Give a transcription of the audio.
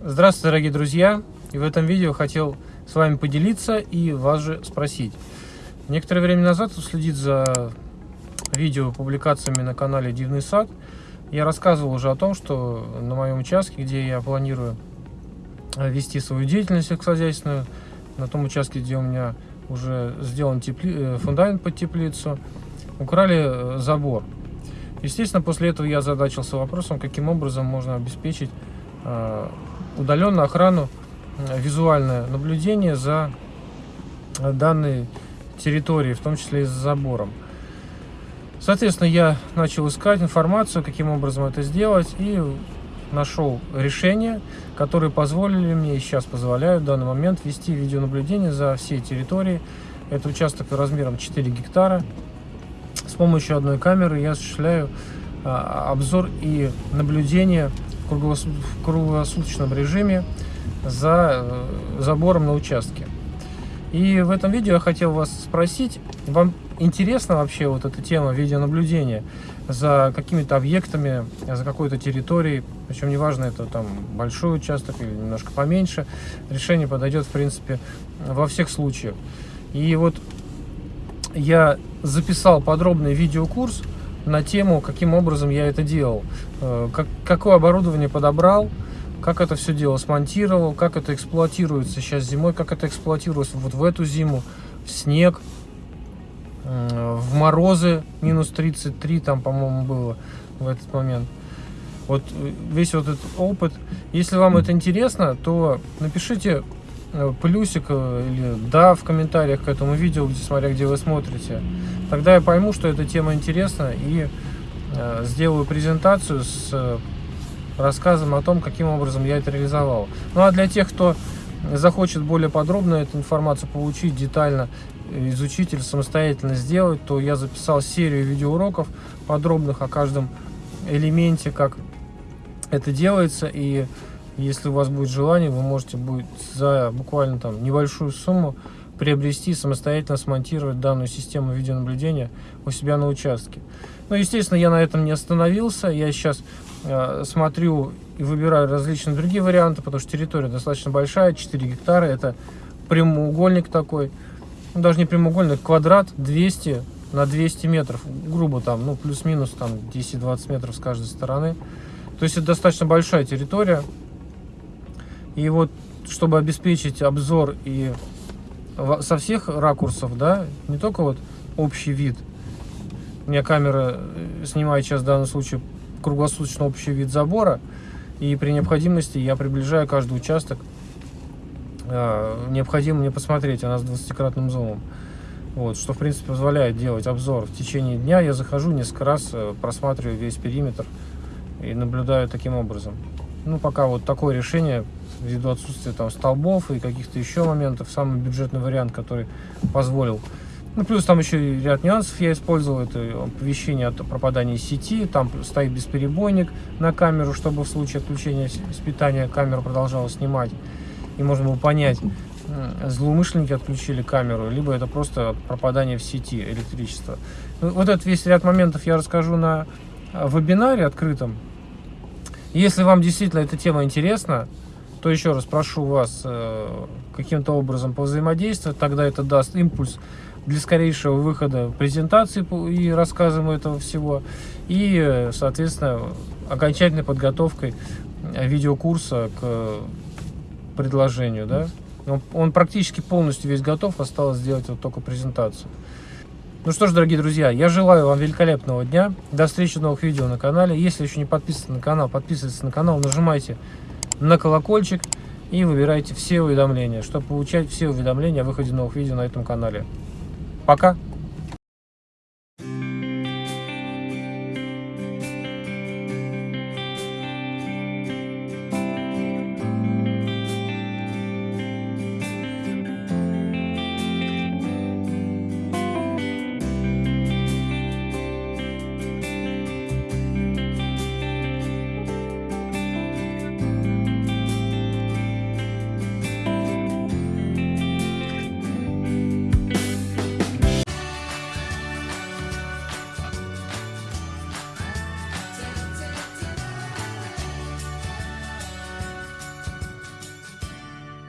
Здравствуйте, дорогие друзья! И в этом видео хотел с вами поделиться и вас же спросить. Некоторое время назад, следить за видео публикациями на канале Дивный сад, я рассказывал уже о том, что на моем участке, где я планирую вести свою деятельность сельскохозяйственную, на том участке, где у меня уже сделан тепли... Э, фундамент под теплицу, украли э, забор. Естественно, после этого я задачился вопросом, каким образом можно обеспечить э, удаленную охрану, визуальное наблюдение за данной территорией, в том числе и за забором. Соответственно, я начал искать информацию, каким образом это сделать, и нашел решение, которые позволили мне и сейчас позволяют в данный момент вести видеонаблюдение за всей территорией. Это участок размером 4 гектара. С помощью одной камеры я осуществляю а, обзор и наблюдение в круглосуточном режиме за э, забором на участке. И в этом видео я хотел вас спросить, вам интересна вообще вот эта тема видеонаблюдения за какими-то объектами, за какой-то территорией, причем неважно, это там большой участок или немножко поменьше, решение подойдет, в принципе, во всех случаях. И вот я записал подробный видеокурс на тему, каким образом я это делал, э, как, какое оборудование подобрал, как это все дело смонтировал, как это эксплуатируется сейчас зимой, как это эксплуатируется вот в эту зиму, в снег, в морозы, минус 33 там, по-моему, было в этот момент. Вот э, весь вот этот опыт. Если вам это интересно, то напишите плюсик или да в комментариях к этому видео, где, смотря где вы смотрите. Тогда я пойму, что эта тема интересна и э, сделаю презентацию с э, рассказом о том, каким образом я это реализовал. Ну а для тех, кто захочет более подробно эту информацию получить, детально изучить или самостоятельно сделать, то я записал серию видеоуроков подробных о каждом элементе, как это делается. И если у вас будет желание, вы можете будет за буквально там небольшую сумму приобрести, самостоятельно смонтировать данную систему видеонаблюдения у себя на участке. Ну, естественно, я на этом не остановился. Я сейчас э, смотрю и выбираю различные другие варианты, потому что территория достаточно большая, 4 гектара. Это прямоугольник такой, ну, даже не прямоугольник, квадрат 200 на 200 метров, грубо там, ну, плюс-минус там 10-20 метров с каждой стороны. То есть это достаточно большая территория. И вот, чтобы обеспечить обзор и со всех ракурсов, да, не только вот общий вид. У меня камера э, снимает сейчас в данном случае круглосуточно общий вид забора, и при необходимости я приближаю каждый участок. Э, необходимо мне посмотреть, она с 20-кратным зумом. Вот, что, в принципе, позволяет делать обзор. В течение дня я захожу несколько раз, э, просматриваю весь периметр и наблюдаю таким образом. Ну, пока вот такое решение ввиду отсутствия там столбов и каких-то еще моментов, самый бюджетный вариант, который позволил. Ну, плюс там еще ряд нюансов я использовал, это оповещение о пропадании сети, там стоит бесперебойник на камеру, чтобы в случае отключения с питания камера продолжала снимать. И можно было понять, злоумышленники отключили камеру, либо это просто пропадание в сети электричества. Ну, вот этот весь ряд моментов я расскажу на а, вебинаре открытом. Если вам действительно эта тема интересна, то еще раз прошу вас э, каким-то образом повзаимодействовать, тогда это даст импульс для скорейшего выхода презентации и рассказом этого всего, и, соответственно, окончательной подготовкой видеокурса к предложению. Да? Он, он практически полностью весь готов, осталось сделать вот только презентацию. Ну что ж, дорогие друзья, я желаю вам великолепного дня. До встречи в новых видео на канале. Если еще не подписаны на канал, подписывайтесь на канал, нажимайте на колокольчик и выбирайте все уведомления, чтобы получать все уведомления о выходе новых видео на этом канале. Пока!